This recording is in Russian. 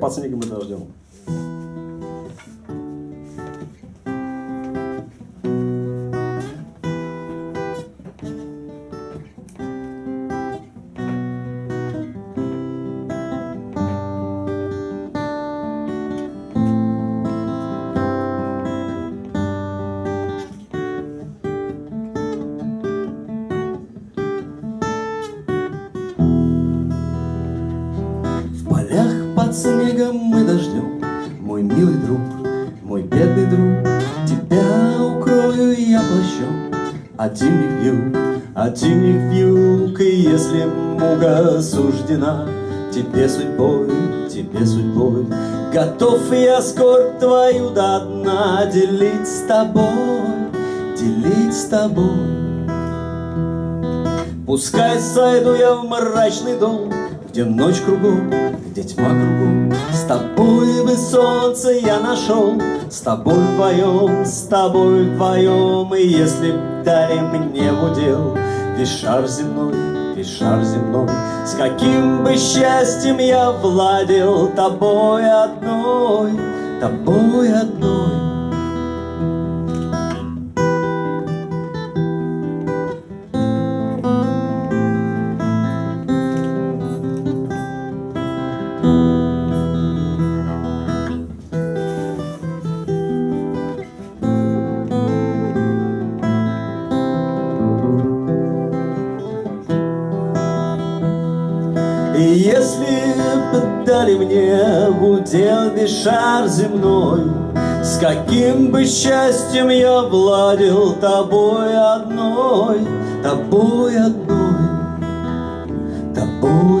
под снегом и дождем. Под снегом и дождем. Мой милый друг, мой бедный друг Тебя укрою я плащом. От зимних вьюг, от зимних вьюг И если муга суждена. Тебе судьбой, тебе судьбой. Готов я скорбь твою до дна Делить с тобой, делить с тобой. Пускай сойду я в мрачный дом где ночь кругом, где тьма кругом. С тобой бы солнце я нашел С тобой вдвоем, с тобой вдвоем. И если б дали мне в удел Весь шар земной, весь шар земной С каким бы счастьем я владел Тобой одной, тобой одной Если бы дали мне в удел шар земной, С каким бы счастьем я владел Тобой одной, тобой одной, тобой